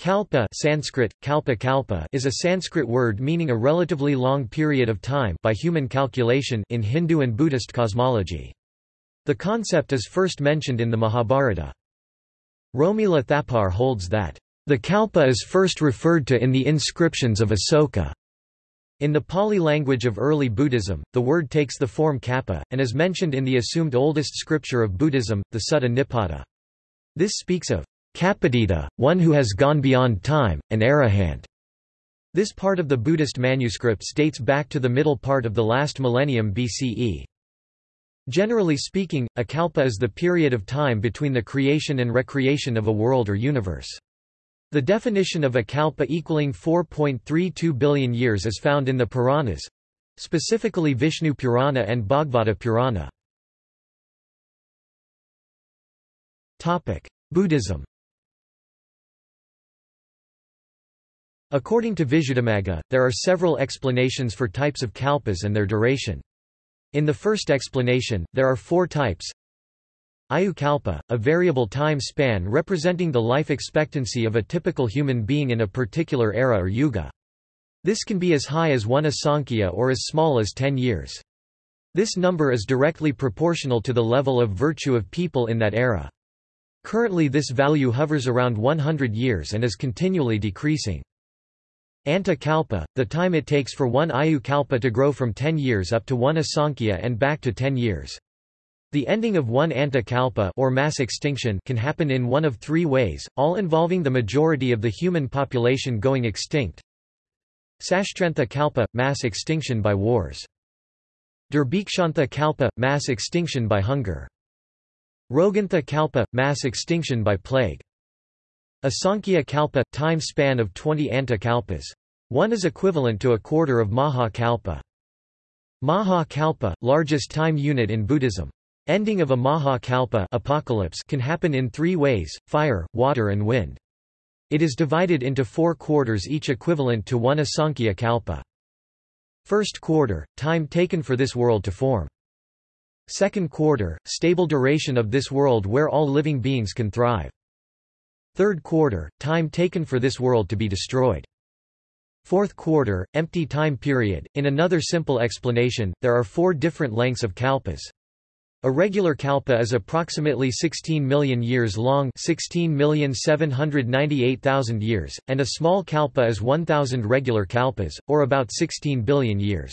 Kalpa Sanskrit, kalpa kalpa is a Sanskrit word meaning a relatively long period of time by human calculation in Hindu and Buddhist cosmology. The concept is first mentioned in the Mahabharata. Romila Thapar holds that, "...the kalpa is first referred to in the inscriptions of Asoka." In the Pali language of early Buddhism, the word takes the form kappa, and is mentioned in the assumed oldest scripture of Buddhism, the Sutta Nipata. This speaks of Kappatita, one who has gone beyond time, an arahant. This part of the Buddhist manuscripts dates back to the middle part of the last millennium BCE. Generally speaking, a kalpa is the period of time between the creation and recreation of a world or universe. The definition of a kalpa equaling 4.32 billion years is found in the Puranas, specifically Vishnu Purana and Bhagavata Purana. Buddhism According to Visuddhimagga, there are several explanations for types of kalpas and their duration. In the first explanation, there are four types. Ayukalpa, a variable time span representing the life expectancy of a typical human being in a particular era or yuga. This can be as high as one asankhya or as small as 10 years. This number is directly proportional to the level of virtue of people in that era. Currently this value hovers around 100 years and is continually decreasing. Anta kalpa, the time it takes for one ayu kalpa to grow from 10 years up to one asankhya and back to 10 years. The ending of one anta kalpa or mass extinction can happen in one of three ways, all involving the majority of the human population going extinct. Sashtrantha kalpa – mass extinction by wars. Durbhikshantha kalpa – mass extinction by hunger. Rogantha kalpa – mass extinction by plague. Asankhya kalpa – time span of 20 anta kalpas. One is equivalent to a quarter of Maha kalpa. Maha kalpa – largest time unit in Buddhism. Ending of a Maha kalpa apocalypse can happen in three ways, fire, water and wind. It is divided into four quarters each equivalent to one Asankhya kalpa. First quarter – time taken for this world to form. Second quarter – stable duration of this world where all living beings can thrive. Third quarter, time taken for this world to be destroyed. Fourth quarter, empty time period. In another simple explanation, there are four different lengths of kalpas. A regular kalpa is approximately 16 million years long 16,798,000 years, and a small kalpa is 1,000 regular kalpas, or about 16 billion years.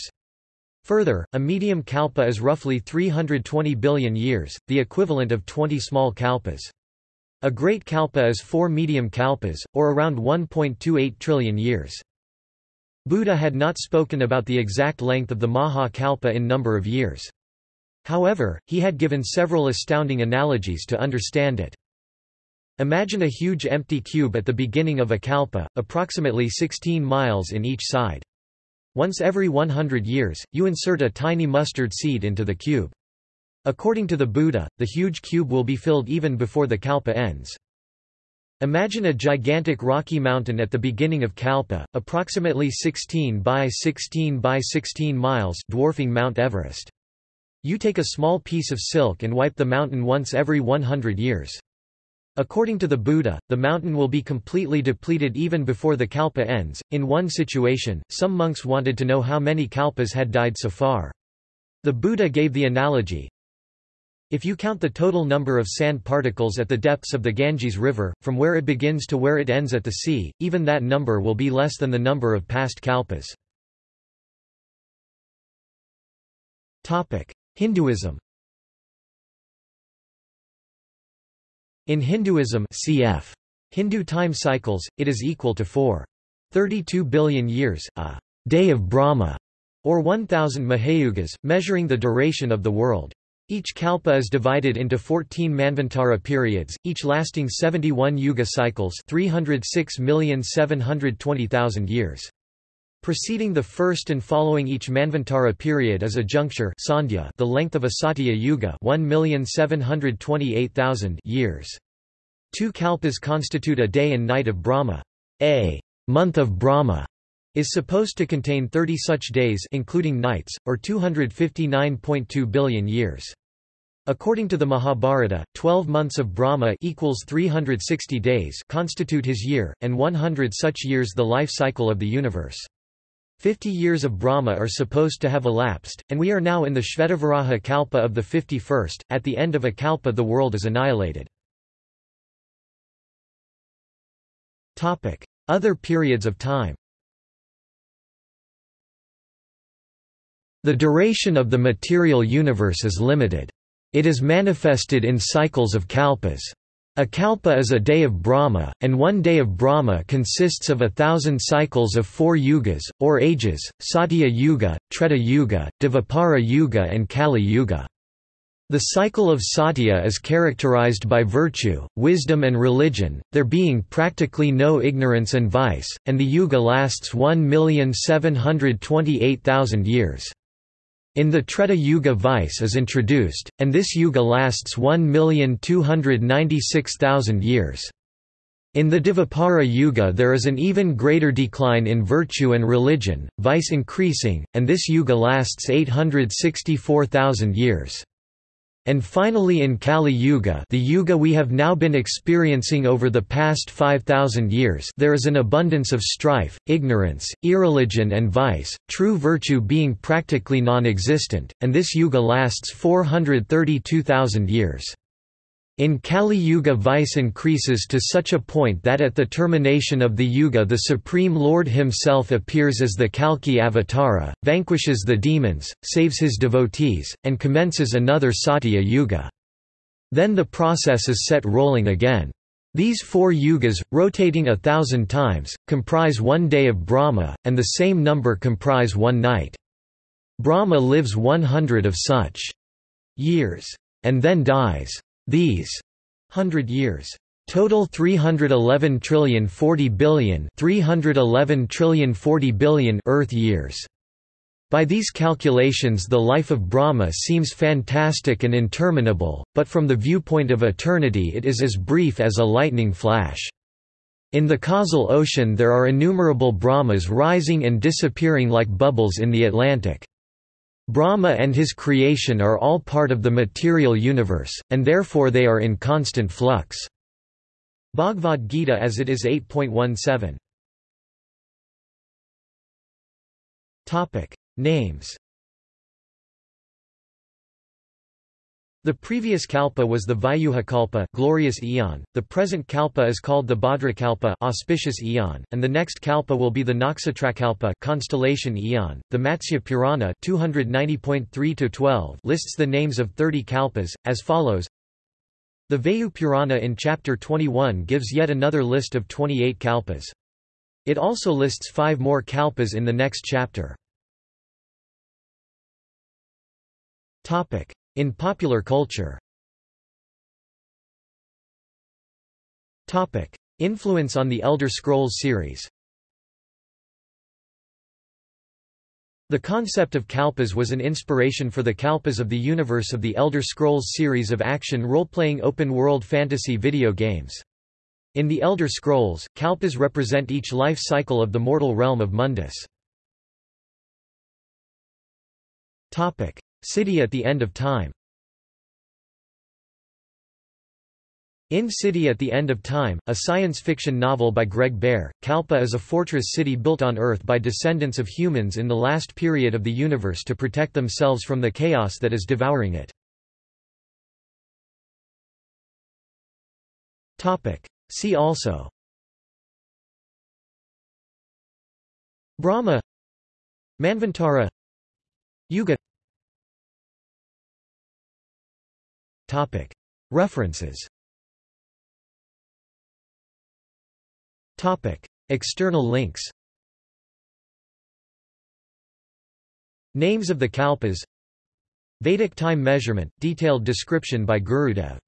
Further, a medium kalpa is roughly 320 billion years, the equivalent of 20 small kalpas. A great kalpa is four medium kalpas, or around 1.28 trillion years. Buddha had not spoken about the exact length of the Maha kalpa in number of years. However, he had given several astounding analogies to understand it. Imagine a huge empty cube at the beginning of a kalpa, approximately 16 miles in each side. Once every 100 years, you insert a tiny mustard seed into the cube. According to the Buddha, the huge cube will be filled even before the kalpa ends. Imagine a gigantic rocky mountain at the beginning of Kalpa, approximately 16 by 16 by 16 miles dwarfing Mount Everest. You take a small piece of silk and wipe the mountain once every 100 years. According to the Buddha, the mountain will be completely depleted even before the kalpa ends. In one situation, some monks wanted to know how many kalpas had died so far. The Buddha gave the analogy, if you count the total number of sand particles at the depths of the Ganges River, from where it begins to where it ends at the sea, even that number will be less than the number of past kalpas. Hinduism In Hinduism cf. Hindu time cycles, it is equal to 4.32 billion years, a day of Brahma, or 1000 Mahayugas, measuring the duration of the world. Each kalpa is divided into 14 Manvantara periods, each lasting 71 yuga cycles 306,720,000 years. Preceding the first and following each Manvantara period is a juncture sandhya, the length of a Satya Yuga 1,728,000 years. Two kalpas constitute a day and night of Brahma. A month of Brahma is supposed to contain 30 such days including nights, or 259.2 billion years. According to the Mahabharata, 12 months of Brahma equals 360 days constitute his year, and 100 such years the life cycle of the universe. Fifty years of Brahma are supposed to have elapsed, and we are now in the Shvetavaraha Kalpa of the 51st. At the end of a Kalpa the world is annihilated. Other periods of time The duration of the material universe is limited. It is manifested in cycles of kalpas. A kalpa is a day of Brahma, and one day of Brahma consists of a thousand cycles of four yugas, or ages, Satya Yuga, Treta Yuga, Dvapara Yuga and Kali Yuga. The cycle of Satya is characterized by virtue, wisdom and religion, there being practically no ignorance and vice, and the yuga lasts 1,728,000 years. In the Treta Yuga vice is introduced, and this yuga lasts 1,296,000 years. In the Dvapara Yuga there is an even greater decline in virtue and religion, vice increasing, and this yuga lasts 864,000 years. And finally in Kali Yuga the Yuga we have now been experiencing over the past 5,000 years there is an abundance of strife, ignorance, irreligion and vice, true virtue being practically non-existent, and this Yuga lasts 432,000 years. In Kali Yuga vice increases to such a point that at the termination of the Yuga the Supreme Lord himself appears as the Kalki Avatara, vanquishes the demons, saves his devotees, and commences another Satya Yuga. Then the process is set rolling again. These four yugas, rotating a thousand times, comprise one day of Brahma, and the same number comprise one night. Brahma lives 100 of such years. And then dies. These hundred years total 311 trillion 40 billion 311 trillion 40 billion earth years by these calculations the life of Brahma seems fantastic and interminable, but from the viewpoint of eternity it is as brief as a lightning flash. In the causal ocean there are innumerable Brahmas rising and disappearing like bubbles in the Atlantic. Brahma and his creation are all part of the material universe, and therefore they are in constant flux. Bhagavad Gita as it is 8.17. Topic: Names The previous kalpa was the Vyuha kalpa glorious eon, the present kalpa is called the Bhadra kalpa auspicious eon, and the next kalpa will be the Nakshatrakalpa constellation eon. The Matsya Purana 290.3-12 lists the names of 30 kalpas, as follows The Vayu Purana in chapter 21 gives yet another list of 28 kalpas. It also lists five more kalpas in the next chapter. Topic. In popular culture. Influence on the Elder Scrolls series. The concept of kalpas was an inspiration for the kalpas of the universe of the Elder Scrolls series of action role-playing open-world fantasy video games. In the Elder Scrolls, kalpas represent each life cycle of the mortal realm of Mundus. City at the End of Time In City at the End of Time, a science fiction novel by Greg Bear, Kalpa is a fortress city built on Earth by descendants of humans in the last period of the universe to protect themselves from the chaos that is devouring it. See also. Brahma. Manvantara. Yuga. References External links Names of the Kalpas Vedic time measurement, detailed description by Gurudev